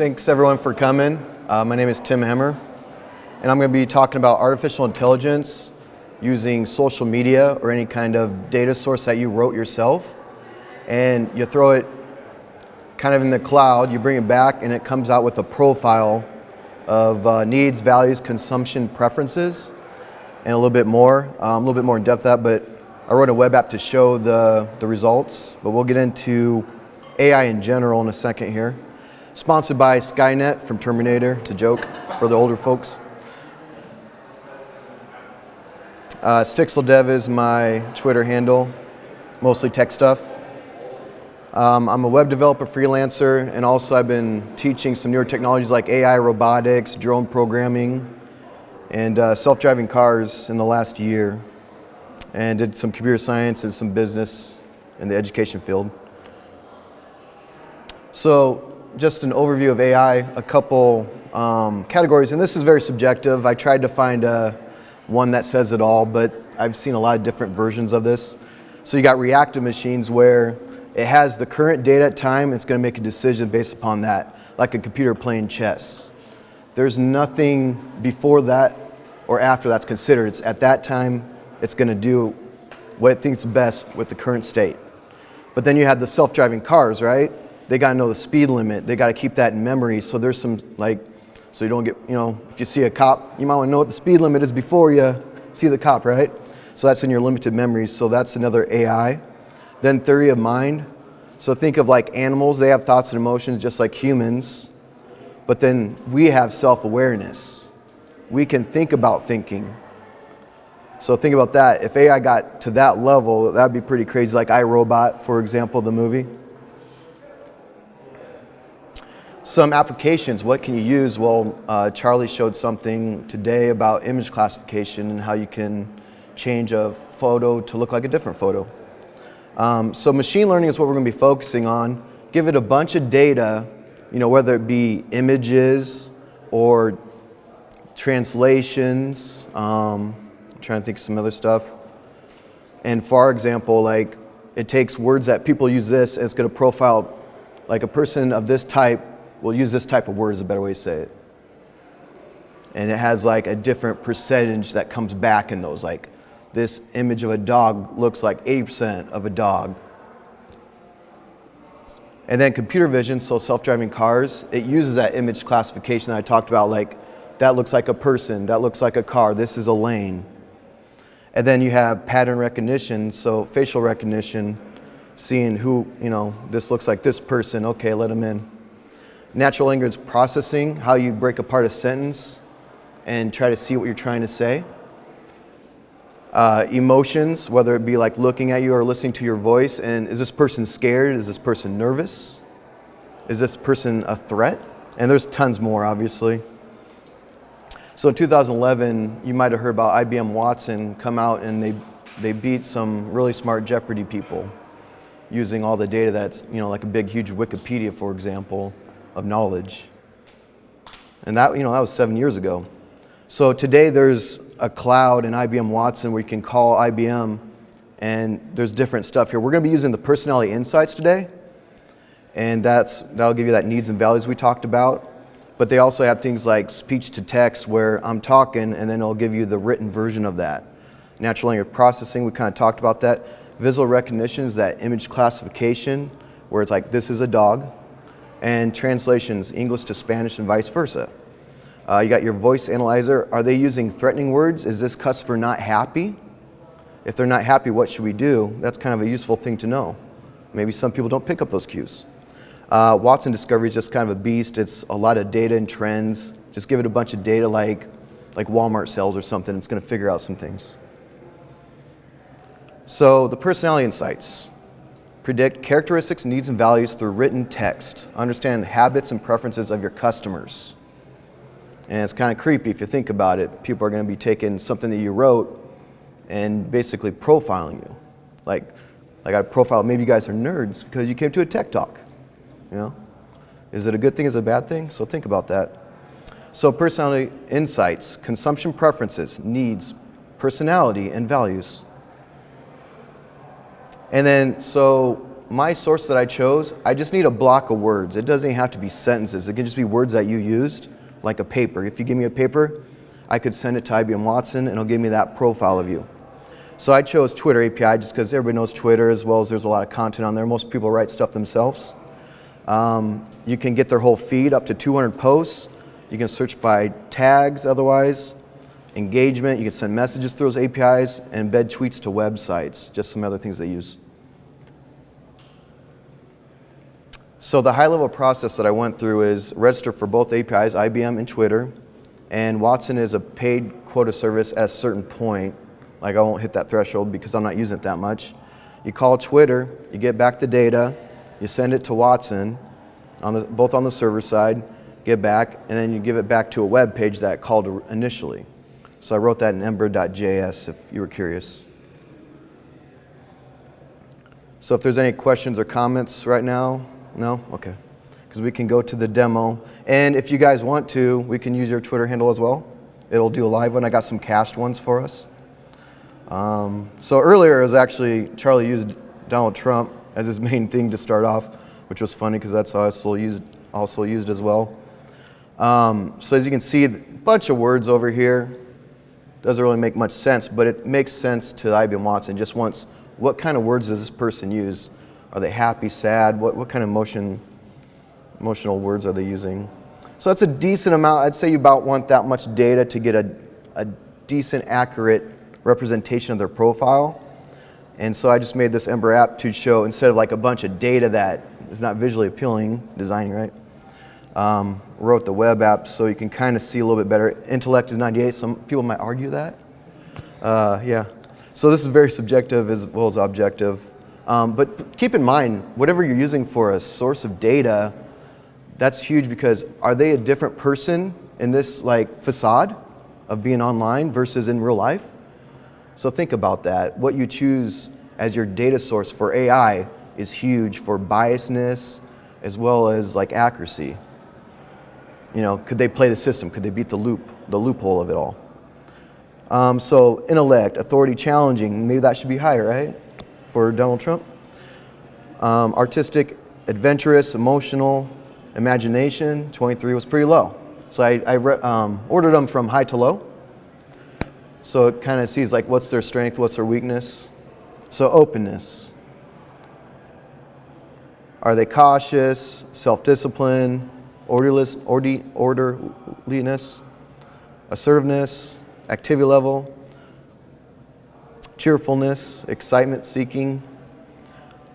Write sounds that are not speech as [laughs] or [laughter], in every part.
Thanks everyone for coming. Uh, my name is Tim Hemmer, and I'm going to be talking about artificial intelligence using social media or any kind of data source that you wrote yourself. And you throw it kind of in the cloud, you bring it back, and it comes out with a profile of uh, needs, values, consumption preferences, and a little bit more, um, a little bit more in depth that, but I wrote a web app to show the, the results, but we'll get into AI in general in a second here. Sponsored by Skynet from Terminator. It's a joke for the older folks. Uh, StixelDev is my Twitter handle, mostly tech stuff. Um, I'm a web developer freelancer, and also I've been teaching some newer technologies like AI, robotics, drone programming, and uh, self-driving cars in the last year. And did some computer science and some business in the education field. So just an overview of AI, a couple um, categories, and this is very subjective. I tried to find a, one that says it all, but I've seen a lot of different versions of this. So you got reactive machines where it has the current data at time, it's gonna make a decision based upon that, like a computer playing chess. There's nothing before that or after that's considered. It's at that time, it's gonna do what it thinks best with the current state. But then you have the self-driving cars, right? They got to know the speed limit. They got to keep that in memory. So there's some like, so you don't get, you know, if you see a cop, you might want to know what the speed limit is before you see the cop, right? So that's in your limited memories. So that's another AI. Then theory of mind. So think of like animals, they have thoughts and emotions just like humans. But then we have self-awareness. We can think about thinking. So think about that. If AI got to that level, that'd be pretty crazy. Like iRobot, for example, the movie. Some applications, what can you use? Well, uh, Charlie showed something today about image classification and how you can change a photo to look like a different photo. Um, so machine learning is what we're going to be focusing on. Give it a bunch of data, you know, whether it be images or translations. Um, I'm trying to think of some other stuff. And for example, like it takes words that people use this and it's going to profile like a person of this type we'll use this type of word is a better way to say it. And it has like a different percentage that comes back in those. Like this image of a dog looks like 80% of a dog. And then computer vision, so self-driving cars, it uses that image classification that I talked about, like that looks like a person, that looks like a car, this is a lane. And then you have pattern recognition, so facial recognition, seeing who, you know, this looks like this person, okay, let them in natural language processing, how you break apart a sentence and try to see what you're trying to say. Uh, emotions, whether it be like looking at you or listening to your voice, and is this person scared? Is this person nervous? Is this person a threat? And there's tons more, obviously. So in 2011, you might have heard about IBM Watson come out and they, they beat some really smart Jeopardy people using all the data that's, you know, like a big, huge Wikipedia, for example of knowledge. And that, you know, that was seven years ago. So today there's a cloud in IBM Watson where you can call IBM and there's different stuff here. We're going to be using the personality insights today. And that's, that'll give you that needs and values we talked about. But they also have things like speech to text where I'm talking and then it'll give you the written version of that. Natural language processing, we kind of talked about that. Visual recognition is that image classification where it's like, this is a dog, and translations, English to Spanish and vice versa. Uh, you got your voice analyzer. Are they using threatening words? Is this customer not happy? If they're not happy, what should we do? That's kind of a useful thing to know. Maybe some people don't pick up those cues. Uh, Watson Discovery is just kind of a beast. It's a lot of data and trends. Just give it a bunch of data like, like Walmart sales or something. It's going to figure out some things. So the personality insights. Predict characteristics, needs, and values through written text. Understand habits and preferences of your customers. And it's kind of creepy if you think about it. People are going to be taking something that you wrote and basically profiling you. Like, like I profile, maybe you guys are nerds because you came to a tech talk. You know? Is it a good thing, is it a bad thing? So think about that. So personality insights, consumption preferences, needs, personality, and values. And then, so my source that I chose, I just need a block of words. It doesn't have to be sentences. It can just be words that you used, like a paper. If you give me a paper, I could send it to IBM Watson and it'll give me that profile of you. So I chose Twitter API just because everybody knows Twitter as well as there's a lot of content on there. Most people write stuff themselves. Um, you can get their whole feed up to 200 posts. You can search by tags otherwise, engagement. You can send messages through those APIs and embed tweets to websites, just some other things they use. So the high-level process that I went through is register for both APIs, IBM and Twitter, and Watson is a paid quota service at a certain point. Like I won't hit that threshold because I'm not using it that much. You call Twitter, you get back the data, you send it to Watson, on the, both on the server side, get back, and then you give it back to a web page that called initially. So I wrote that in ember.js if you were curious. So if there's any questions or comments right now, no? Okay. Because we can go to the demo. And if you guys want to, we can use your Twitter handle as well. It'll do a live one. I got some cached ones for us. Um, so earlier it was actually, Charlie used Donald Trump as his [laughs] main thing to start off, which was funny because that's also used, also used as well. Um, so as you can see, a bunch of words over here. Doesn't really make much sense, but it makes sense to IBM Watson. Just once, what kind of words does this person use? Are they happy, sad? What, what kind of emotion, emotional words are they using? So that's a decent amount. I'd say you about want that much data to get a, a decent, accurate representation of their profile. And so I just made this Ember app to show, instead of like a bunch of data that is not visually appealing, designing, right? Um, wrote the web app so you can kind of see a little bit better. Intellect is 98. Some people might argue that. Uh, yeah. So this is very subjective as well as objective. Um, but keep in mind, whatever you're using for a source of data, that's huge because are they a different person in this like facade of being online versus in real life? So think about that. What you choose as your data source for AI is huge for biasness as well as like accuracy. You know, could they play the system? Could they beat the loop, the loophole of it all? Um, so intellect, authority challenging, maybe that should be higher, right? For Donald Trump. Um, artistic, adventurous, emotional, imagination, 23 was pretty low. So I, I um, ordered them from high to low. So it kind of sees like what's their strength, what's their weakness. So openness. Are they cautious, self-discipline, orderliness, orderliness, assertiveness, activity level, cheerfulness, excitement seeking.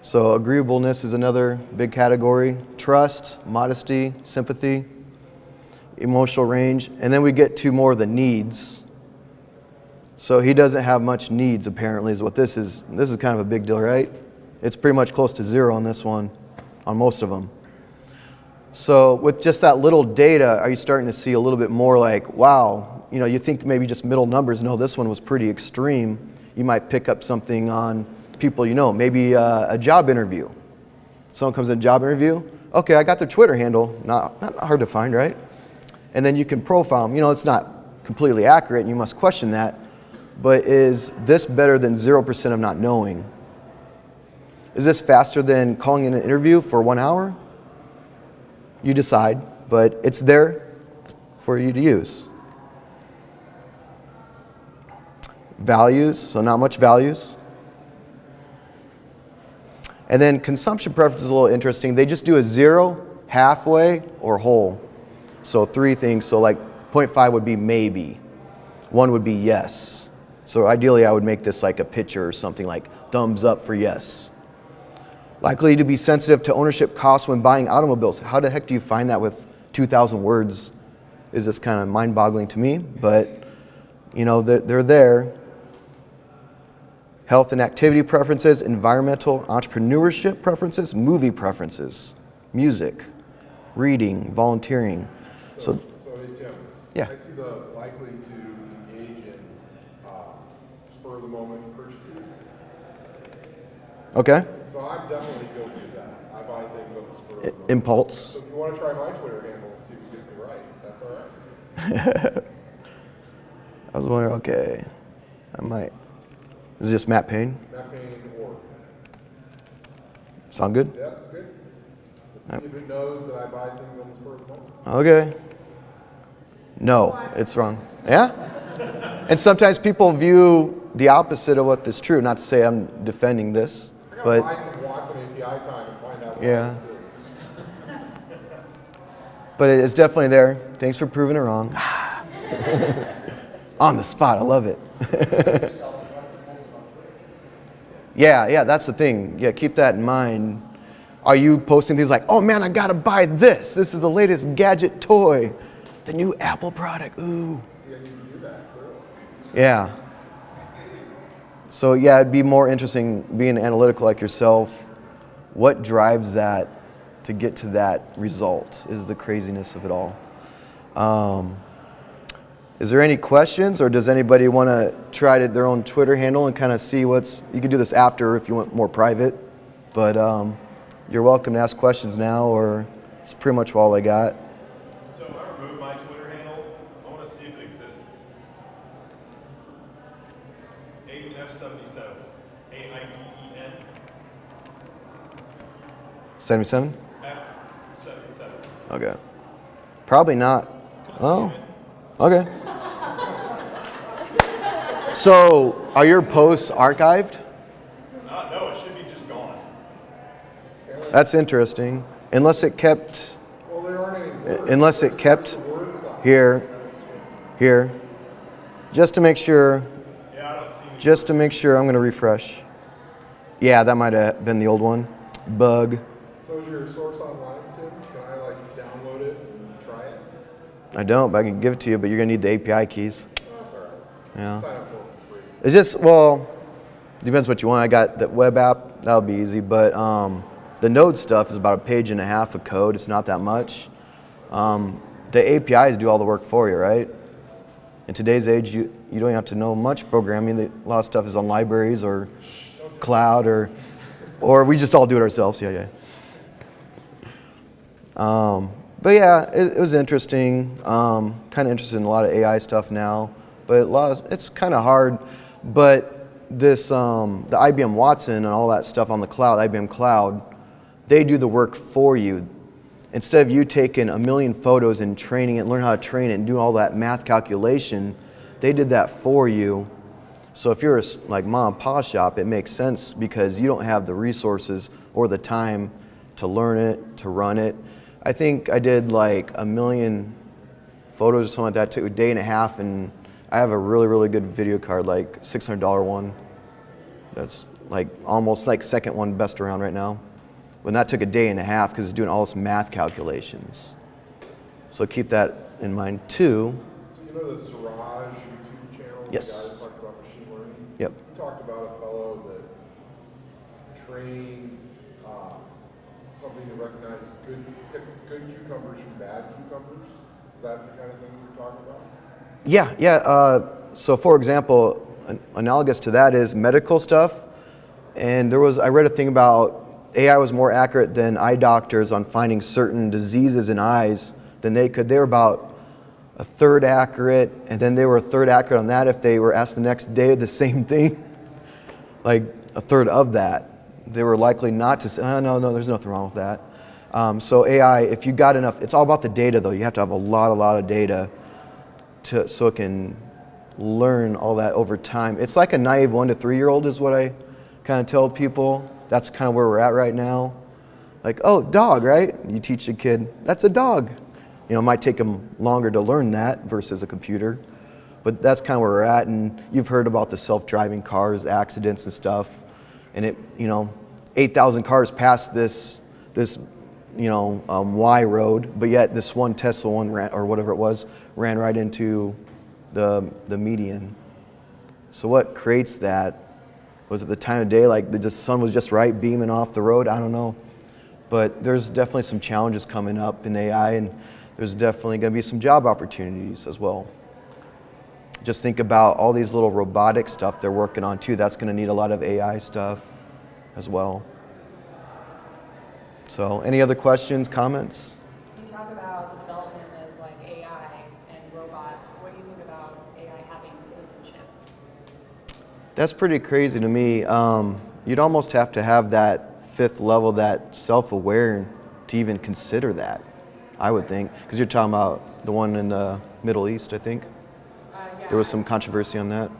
So agreeableness is another big category. Trust, modesty, sympathy, emotional range. And then we get to more of the needs. So he doesn't have much needs, apparently, is what this is. This is kind of a big deal, right? It's pretty much close to zero on this one, on most of them. So with just that little data, are you starting to see a little bit more like, wow, you know, you think maybe just middle numbers. No, this one was pretty extreme. You might pick up something on people you know, maybe a, a job interview. Someone comes in a job interview. Okay, I got their Twitter handle. Not, not hard to find, right? And then you can profile them. You know, it's not completely accurate, and you must question that but is this better than 0% of not knowing? Is this faster than calling in an interview for one hour? You decide, but it's there for you to use. Values, so not much values. And then consumption preference is a little interesting. They just do a zero, halfway, or whole. So three things. So like 0.5 would be maybe. One would be yes. So ideally I would make this like a picture or something like thumbs up for yes. Likely to be sensitive to ownership costs when buying automobiles. How the heck do you find that with 2,000 words? Is this kind of mind-boggling to me, but you know, they're, they're there. Health and activity preferences, environmental, entrepreneurship preferences, movie preferences, music, reading, volunteering. So, so, so hey Tim, yeah. I see the likely to engage in um, spur of the moment purchases. Okay. So I'm definitely guilty of that. I buy things on the spur of the. Impulse. So if you want to try my Twitter handle and see if you get me right, that's all right. [laughs] I was wondering, okay, I might. Is this Matt Payne? Matt Payne or Sound good? Yeah, that's good. Let's see if it knows that I buy things on the spur of the moment. Okay. No, it's wrong. Yeah? And sometimes people view the opposite of what is true. Not to say I'm defending this, but buy some Watson API time and find out what Yeah. but it's definitely there. Thanks for proving it wrong. [laughs] On the spot, I love it. [laughs] yeah, yeah, that's the thing. Yeah, keep that in mind. Are you posting things like, "Oh man, I gotta buy this. This is the latest gadget toy, the new Apple product." Ooh. See, I need to do that, clearly. Yeah. So yeah, it'd be more interesting being analytical like yourself. What drives that to get to that result is the craziness of it all. Um, is there any questions, or does anybody want to try to, their own Twitter handle and kind of see what's? You can do this after if you want more private, but um, you're welcome to ask questions now, or it's pretty much all I got. 77? F77. Okay. Probably not. Oh, okay. so are your posts archived? Uh, no, it should be just gone. That's interesting. Unless it kept, well, unless it kept here, here, just to make sure, yeah, just to make sure, I'm going to refresh. Yeah, that might have been the old one. Bug. So is your source online, Tim? Can I like download it and try it? I don't, but I can give it to you, but you're going to need the API keys. Oh, that's all right. Yeah. Sign up for it. It's just well, depends what you want. I got the web app. That'll be easy. But um, the Node stuff is about a page and a half of code. It's not that much. Um, the APIs do all the work for you, right? In today's age, you you don't have to know much programming. A lot of stuff is on libraries or cloud or or we just all do it ourselves. Yeah, yeah. Um, but yeah, it, it was interesting. Um, kind of interested in a lot of AI stuff now, but of, it's kind of hard. But this, um, the IBM Watson and all that stuff on the cloud, IBM Cloud, they do the work for you. Instead of you taking a million photos and training it, learn how to train it, and do all that math calculation, they did that for you. So if you're a like mom and pop shop, it makes sense because you don't have the resources or the time to learn it, to run it. I think I did like a million photos or something like that. Took a day and a half, and I have a really, really good video card, like $600 one. That's like almost like second one best around right now. When that took a day and a half because it's doing all this math calculations. So keep that in mind too. So you know the Siraj YouTube channel? Yes. The guy that talks about machine learning? Yep. He talked about a fellow that trained something to recognize good, good cucumbers from bad cucumbers. Is that the kind of thing you're talking about? Yeah, yeah. Uh, so, for example, an, analogous to that is medical stuff. And there was, I read a thing about AI was more accurate than eye doctors on finding certain diseases in eyes than they could. They were about a third accurate, and then they were a third accurate on that if they were asked the next day the [laughs] same thing. like a third of that. They were likely not to say, oh, no, no, there's nothing wrong with that. Um, so AI, if you got enough, it's all about the data though. You have to have a lot, a lot of data to, so it can learn all that over time. It's like a naive one to three year old is what I kind of tell people. That's kind of where we're at right now. Like, oh, dog, right? You teach a kid, that's a dog. You know, it might take them longer to learn that versus a computer. But that's kind of where we're at. And you've heard about the self-driving cars, accidents and stuff. And it, you know, 8,000 cars passed this, this, you know, um, Y road, but yet this one Tesla one ran, or whatever it was, ran right into the, the median. So what creates that? Was it the time of day, like the the sun was just right beaming off the road? I don't know. But there's definitely some challenges coming up in AI, and there's definitely going to be some job opportunities as well. Just think about all these little robotic stuff they're working on too. That's going to need a lot of AI stuff as well. So, any other questions, comments? You talk about the development of like AI and robots. What do you think about AI having citizenship? That's pretty crazy to me. Um, you'd almost have to have that fifth level that self-aware to even consider that. I would think because you're talking about the one in the Middle East. I think Uh, yeah. there was some controversy on that.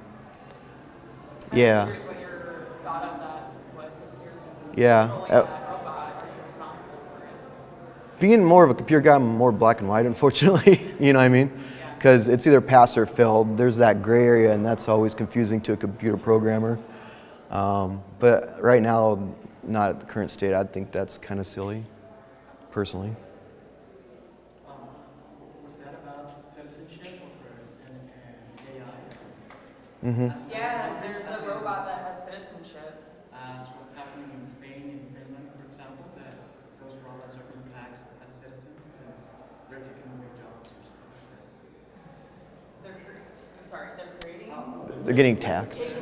I'm yeah. just curious what your thought on that was, 'cause if you're Yeah, uh, that robot, are you responsible for it? being more of a computer guy, I'm more black and white, [laughs] unfortunately. you know what I mean? Because it's either pass or fail. There's that gray area, and that's always confusing to a computer programmer. Um, but right now, not at the current state. I think that's kind of silly, personally. Um, was that about citizenship or for an, an AI? hmm Yeah, as- there's as a in- robot that has citizenship. As what's happening in Spain and Finland, for example, that those robots are being taxed as citizens since they're taking away jobs or something like They're, cre- I'm sorry, they're creating, that. Um, They're getting taxed. taking away jobs, sorry. Yeah, so they're being taxed and that's why Finland is implementing a full base income thing because basically they are taking a lot of jobs. getting taxed.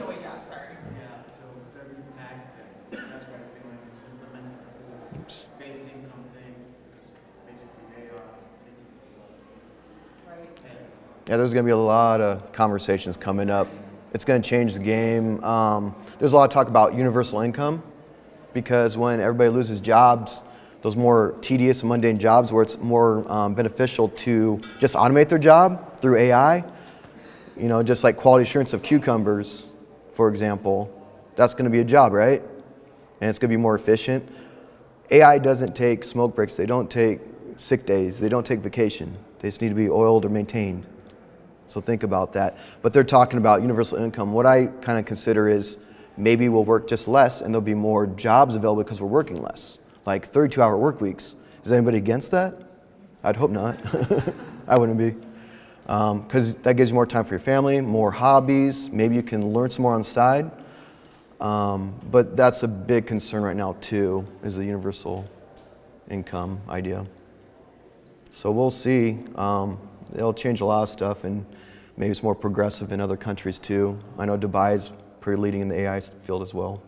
Yeah, there's going to be a lot of conversations coming up. It's going to change the game. Um, there's a lot of talk about universal income because when everybody loses jobs, those more tedious and mundane jobs where it's more um, beneficial to just automate their job through AI, you know, just like quality assurance of cucumbers, for example, that's going to be a job, right? And it's going to be more efficient. AI doesn't take smoke breaks, they don't take sick days, they don't take vacation. They just need to be oiled or maintained. So think about that. But they're talking about universal income. What I kind of consider is maybe we'll work just less and there'll be more jobs available because we're working less, like 32 hour work weeks. Is anybody against that? I'd hope not. [laughs] I wouldn't be. Because that gives you more time for your family, more hobbies. Maybe you can learn some more on the side. Um, but that's a big concern right now, too, is the universal income idea. So we'll see. Um, it'll change a lot of stuff, and maybe it's more progressive in other countries too. I know Dubai is pretty leading in the AI field as well.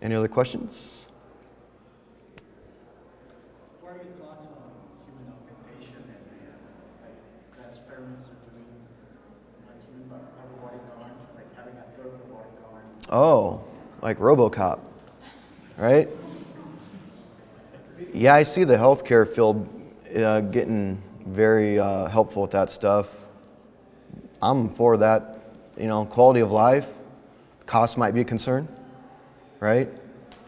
Any other questions? What are your thoughts on human augmentation and uh, like the experiments they're doing, like human a robotic arm, like having a third robotic arm? Oh, like RoboCop, right? Yeah, I see the healthcare field uh, getting very uh, helpful with that stuff. I'm for that. You know, quality of life, cost might be a concern, right?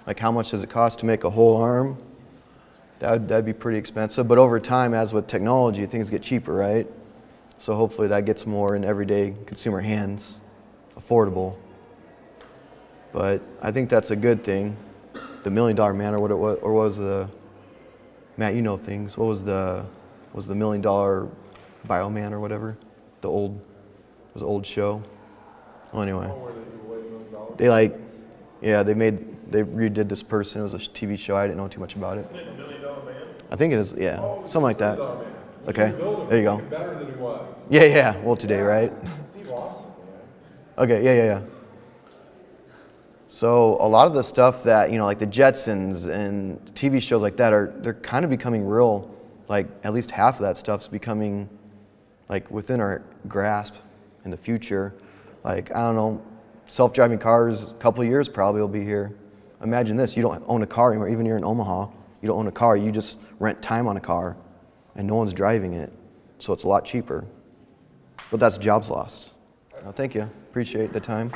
Like how much does it cost to make a whole arm? That'd, that'd be pretty expensive. But over time, as with technology, things get cheaper, right? So hopefully that gets more in everyday consumer hands, affordable. But I think that's a good thing. The million dollar man, or what it was, or was the Matt? You know things. What was the was the million dollar Bio Man or whatever? The old was old show. Well, anyway, they give away a million dollars? they like yeah they made they redid this person. It was a TV show. I didn't know too much about it Million Dollar Man? I think it is yeah Oh, something like that. Million Dollar Man. Okay, You build him, there you go. make him Better than he was. Yeah yeah. Well today right. Steve Austin, man. Okay, yeah, yeah, yeah. So a lot of the stuff that you know, like the Jetsons and TV shows like that, are they're kind of becoming real. Like at least half of that stuff's becoming like within our grasp in the future. Like I don't know, self-driving cars. A couple of years probably will be here. Imagine this: you don't own a car anymore. Even here in Omaha, you don't own a car. You just rent time on a car, and no one's driving it. So it's a lot cheaper. But that's jobs lost. Uh, thank you. Appreciate the time.